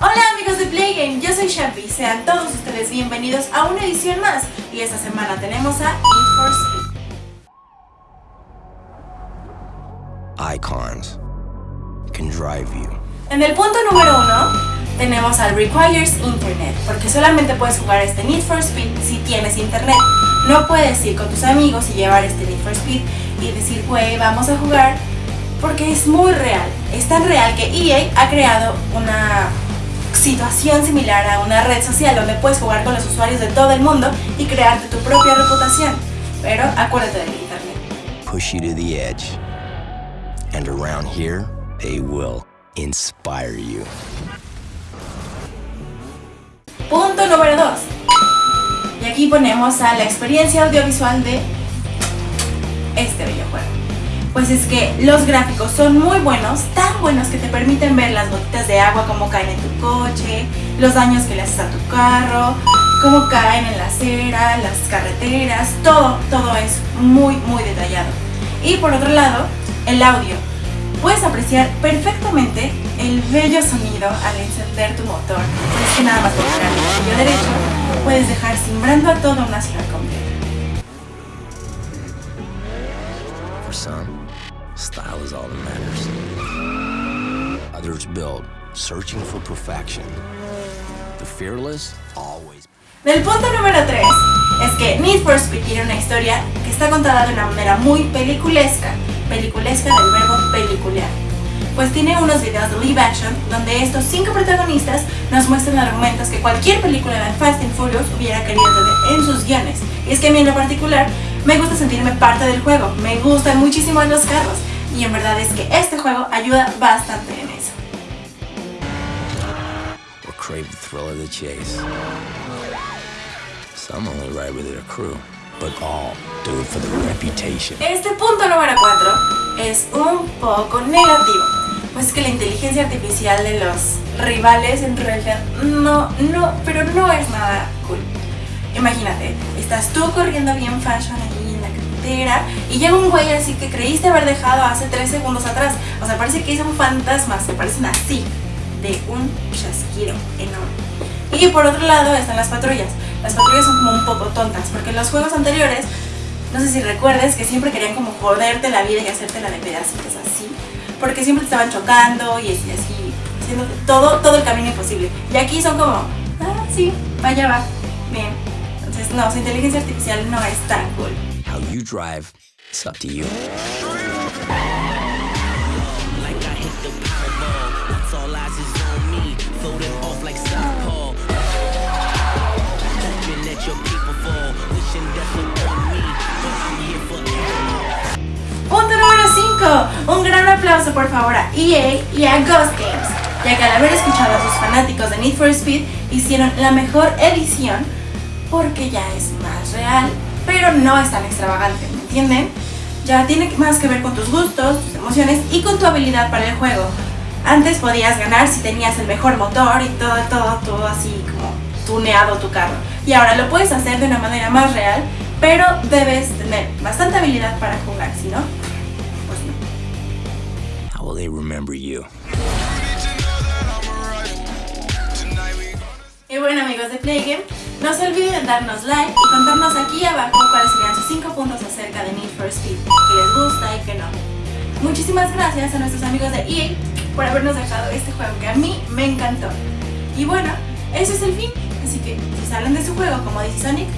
Hola amigos de Playgame, yo soy Shampi, sean todos ustedes bienvenidos a una edición más y esta semana tenemos a Need for Speed. Icons can drive you. En el punto número uno tenemos al Requires Internet, porque solamente puedes jugar este Need for Speed si tienes internet. No puedes ir con tus amigos y llevar este Need for Speed y decir, güey, vamos a jugar, porque es muy real. Es tan real que EA ha creado una situación similar a una red social donde puedes jugar con los usuarios de todo el mundo y crearte tu propia reputación. Pero acuérdate del internet. Push you to the edge. And around here, they will inspire you. Punto número 2. Y aquí ponemos a la experiencia audiovisual de este videojuego. Pues es que los gráficos son muy buenos, tan buenos que te permiten ver las gotitas de agua como caen en tu coche, los daños que le haces a tu carro, cómo caen en la acera, las carreteras, todo, todo es muy, muy detallado. Y por otro lado, el audio. Puedes apreciar perfectamente el bello sonido al encender tu motor. Es que nada más con el gatillo derecho puedes dejar simbrando a toda una ciudad completa. Style is all that matters. Others build, searching for perfection. The fearless always. Del punto número 3 es que Need for Speed tiene una historia que está contada de una manera muy peliculesca, peliculesca del verbo pelicular. Pues tiene unos videos de live action donde estos cinco protagonistas nos muestran argumentos que cualquier película de Fast and Furious hubiera querido tener en sus guiones. Y es que a mí en lo particular me gusta sentirme parte del juego, me gustan muchísimo los carros y en verdad es que este juego ayuda bastante en eso. Or crave the thrill of the chase. Some only ride with their crew, but all do it for the reputation. Este punto número 4 es un poco negativo, pues que la inteligencia artificial de los rivales en realidad no, no, pero no es nada cool. Imagínate, estás tú corriendo bien fashion ahí en la carretera y llega un güey así que creíste haber dejado hace 3 segundos atrás. O sea, parece que son fantasmas, se parecen así, de un chasquido enorme. Y por otro lado están las patrullas. Las patrullas son como un poco tontas, porque en los juegos anteriores, no sé si recuerdes que siempre querían como joderte la vida y hacértela de pedacitos así, porque siempre te estaban chocando y así, haciendo todo, todo el camino imposible. Y aquí son como, ah, sí, vaya va, bien. No, su inteligencia artificial no es tan cool. How you drive, it's up to you. Punto número 5. Un gran aplauso por favor a EA y a Ghost Games, ya que al haber escuchado a sus fanáticos de Need for Speed, hicieron la mejor edición porque ya es más real, pero no es tan extravagante, ¿me entienden? Ya tiene más que ver con tus gustos, tus emociones y con tu habilidad para el juego. Antes podías ganar si tenías el mejor motor y todo, todo, todo así como tuneado tu carro. Y ahora lo puedes hacer de una manera más real, pero debes tener bastante habilidad para jugar, si no, pues no. How will they remember you? Y bueno amigos de Playgame, no se olviden darnos like y contarnos aquí abajo cuáles serían sus 5 puntos acerca de Need for Speed, que les gusta y que no. Muchísimas gracias a nuestros amigos de EA por habernos dejado este juego que a mí me encantó. Y bueno, eso es el fin, así que si salen de su juego como dice Sonic,